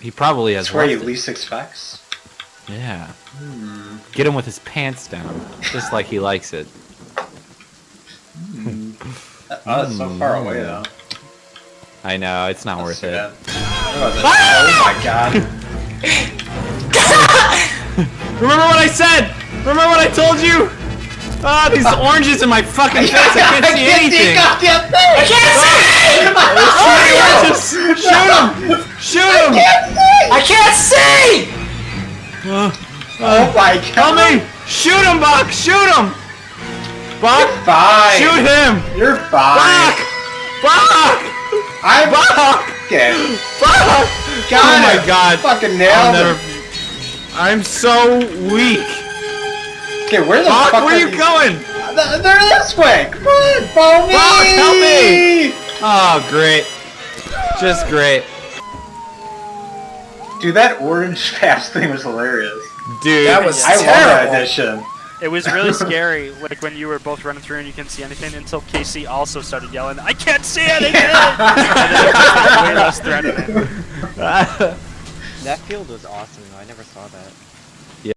He probably has That's where he left it. least expects. Yeah. Hmm. Get him with his pants down, just like he likes it. Oh, it's so far away though. I know it's not worth it. bad. Oh, oh my god. Remember what I said? Remember what I told you? Ah, these oranges in my fucking face. I can't see anything. I can't Just shoot him! Shoot him! I can't! Oh my god! Help me! Shoot him, Buck! Shoot him! Buck! Fine. Shoot him! You're fine. Buck! Buck! I'm Buck! fucking. Fuck! Got oh my it. god. Fucking nailed it. I'm so weak. Okay, where the Buck, fuck where are you these- going? They're this way. Come on, follow me. Buck, help me. Oh, great. Just great. Dude, that orange fast thing was hilarious. Dude. That was I love that terrible. addition. It was really scary, like when you were both running through and you couldn't see anything until Casey also started yelling, "I can't see anything!" and then it was way less threatening. That field was awesome though. I never saw that.